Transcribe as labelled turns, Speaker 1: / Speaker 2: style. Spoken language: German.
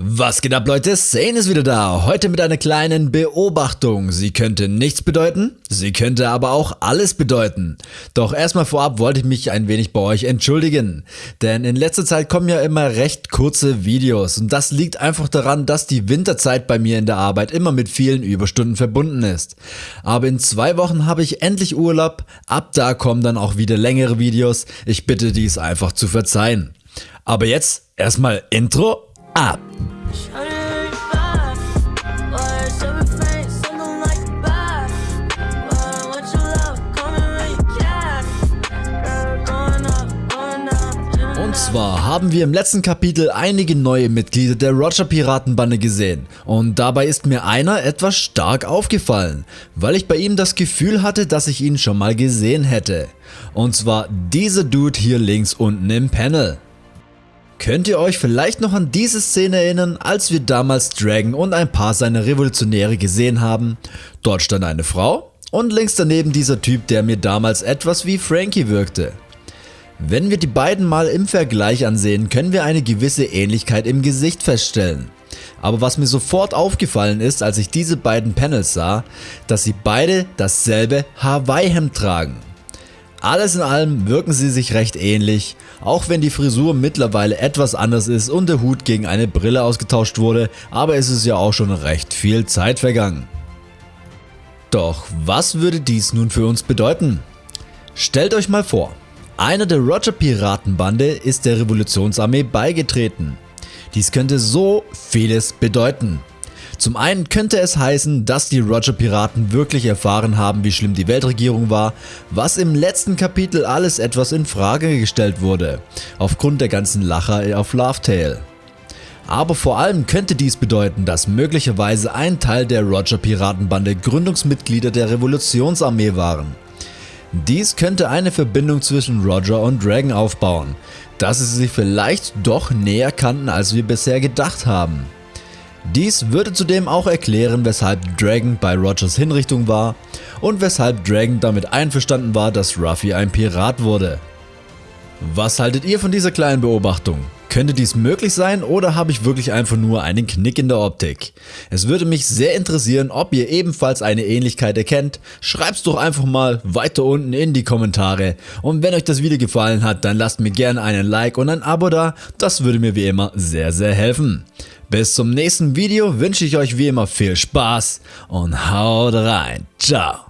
Speaker 1: Was geht ab Leute, Sane ist wieder da, heute mit einer kleinen Beobachtung. Sie könnte nichts bedeuten, sie könnte aber auch alles bedeuten. Doch erstmal vorab wollte ich mich ein wenig bei euch entschuldigen, denn in letzter Zeit kommen ja immer recht kurze Videos und das liegt einfach daran, dass die Winterzeit bei mir in der Arbeit immer mit vielen Überstunden verbunden ist. Aber in zwei Wochen habe ich endlich Urlaub, ab da kommen dann auch wieder längere Videos, ich bitte dies einfach zu verzeihen. Aber jetzt erstmal Intro ab. Und zwar haben wir im letzten Kapitel einige neue Mitglieder der Roger Piratenbande gesehen und dabei ist mir einer etwas stark aufgefallen, weil ich bei ihm das Gefühl hatte, dass ich ihn schon mal gesehen hätte. Und zwar dieser Dude hier links unten im Panel. Könnt ihr euch vielleicht noch an diese Szene erinnern, als wir damals Dragon und ein paar seiner Revolutionäre gesehen haben? Dort stand eine Frau und links daneben dieser Typ, der mir damals etwas wie Frankie wirkte. Wenn wir die beiden mal im Vergleich ansehen, können wir eine gewisse Ähnlichkeit im Gesicht feststellen. Aber was mir sofort aufgefallen ist, als ich diese beiden Panels sah, dass sie beide dasselbe Hawaii-Hemd tragen. Alles in allem wirken sie sich recht ähnlich, auch wenn die Frisur mittlerweile etwas anders ist und der Hut gegen eine Brille ausgetauscht wurde, aber es ist ja auch schon recht viel Zeit vergangen. Doch was würde dies nun für uns bedeuten? Stellt euch mal vor, einer der Roger Piratenbande ist der Revolutionsarmee beigetreten. Dies könnte so vieles bedeuten. Zum einen könnte es heißen, dass die Roger Piraten wirklich erfahren haben wie schlimm die Weltregierung war, was im letzten Kapitel alles etwas in Frage gestellt wurde, aufgrund der ganzen Lacher auf Laughtail. Aber vor allem könnte dies bedeuten, dass möglicherweise ein Teil der Roger Piratenbande Gründungsmitglieder der Revolutionsarmee waren. Dies könnte eine Verbindung zwischen Roger und Dragon aufbauen, dass sie sich vielleicht doch näher kannten als wir bisher gedacht haben. Dies würde zudem auch erklären, weshalb Dragon bei Rogers Hinrichtung war und weshalb Dragon damit einverstanden war, dass Ruffy ein Pirat wurde. Was haltet ihr von dieser kleinen Beobachtung? Könnte dies möglich sein oder habe ich wirklich einfach nur einen Knick in der Optik? Es würde mich sehr interessieren, ob ihr ebenfalls eine Ähnlichkeit erkennt. Schreibt's doch einfach mal weiter unten in die Kommentare. Und wenn euch das Video gefallen hat, dann lasst mir gerne einen Like und ein Abo da. Das würde mir wie immer sehr sehr helfen. Bis zum nächsten Video wünsche ich euch wie immer viel Spaß und haut rein. Ciao.